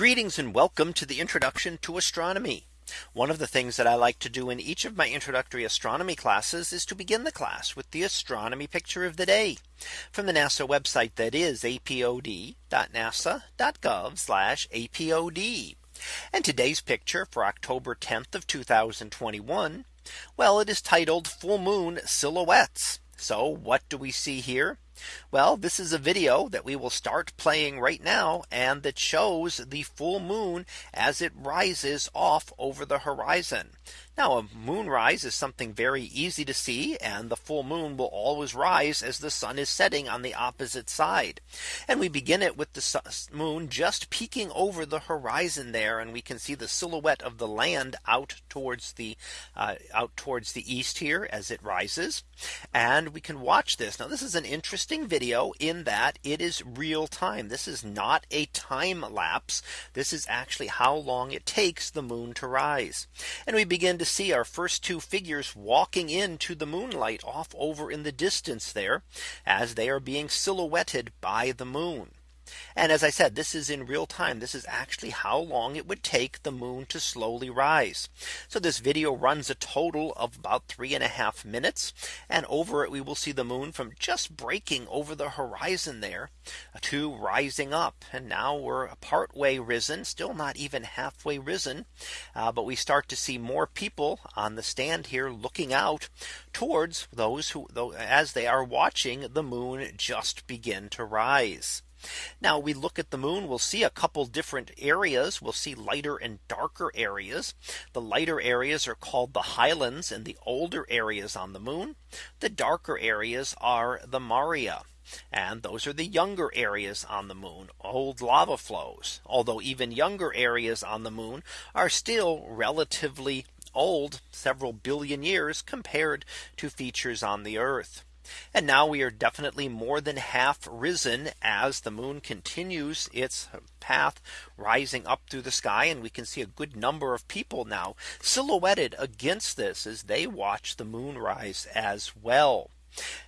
Greetings and welcome to the introduction to astronomy. One of the things that I like to do in each of my introductory astronomy classes is to begin the class with the astronomy picture of the day from the NASA website that is apod.nasa.gov apod. And today's picture for October 10th of 2021. Well, it is titled full moon silhouettes. So what do we see here? Well, this is a video that we will start playing right now and that shows the full moon as it rises off over the horizon. Now a moonrise is something very easy to see and the full moon will always rise as the sun is setting on the opposite side. And we begin it with the moon just peeking over the horizon there and we can see the silhouette of the land out towards the uh, out towards the east here as it rises. And we can watch this. Now this is an interesting video in that it is real time. This is not a time lapse. This is actually how long it takes the moon to rise. And we begin to see our first two figures walking into the moonlight off over in the distance there as they are being silhouetted by the moon. And as I said, this is in real time. This is actually how long it would take the moon to slowly rise. So this video runs a total of about three and a half minutes. And over it, we will see the moon from just breaking over the horizon there to rising up. And now we're part way risen, still not even halfway risen. Uh, but we start to see more people on the stand here looking out towards those who though as they are watching the moon just begin to rise. Now we look at the moon, we'll see a couple different areas. We'll see lighter and darker areas. The lighter areas are called the highlands and the older areas on the moon. The darker areas are the Maria. And those are the younger areas on the moon, old lava flows, although even younger areas on the moon are still relatively old several billion years compared to features on the Earth. And now we are definitely more than half risen as the moon continues its path rising up through the sky. And we can see a good number of people now silhouetted against this as they watch the moon rise as well.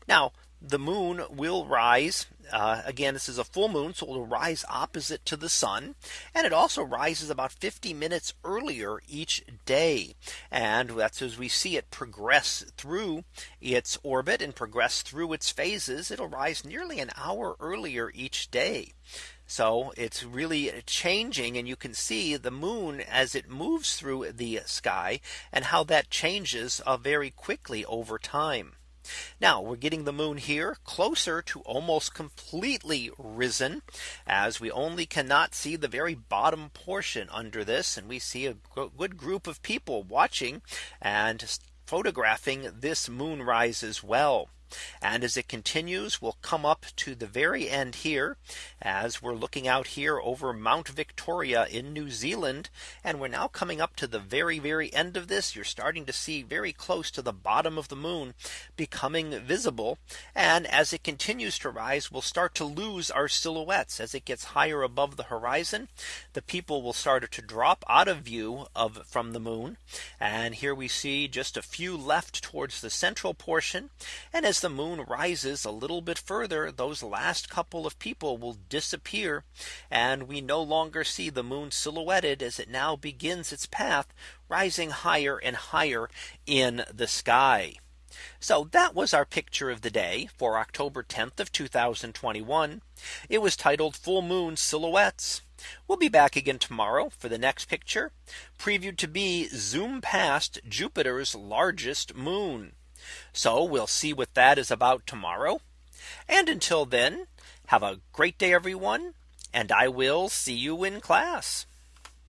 Now the moon will rise. Uh, again, this is a full moon, so it will rise opposite to the sun. And it also rises about 50 minutes earlier each day. And that's as we see it progress through its orbit and progress through its phases. It'll rise nearly an hour earlier each day. So it's really changing and you can see the moon as it moves through the sky and how that changes uh, very quickly over time. Now we're getting the moon here closer to almost completely risen as we only cannot see the very bottom portion under this and we see a good group of people watching and photographing this moonrise as well. And as it continues, we'll come up to the very end here as we're looking out here over Mount Victoria in New Zealand. And we're now coming up to the very, very end of this. You're starting to see very close to the bottom of the moon becoming visible. And as it continues to rise, we'll start to lose our silhouettes as it gets higher above the horizon. The people will start to drop out of view of from the moon. And here we see just a few left towards the central portion. And as the moon rises a little bit further, those last couple of people will disappear. And we no longer see the moon silhouetted as it now begins its path rising higher and higher in the sky. So that was our picture of the day for October 10th of 2021. It was titled full moon silhouettes. We'll be back again tomorrow for the next picture previewed to be zoom past Jupiter's largest moon. So we'll see what that is about tomorrow. And until then, have a great day, everyone. And I will see you in class.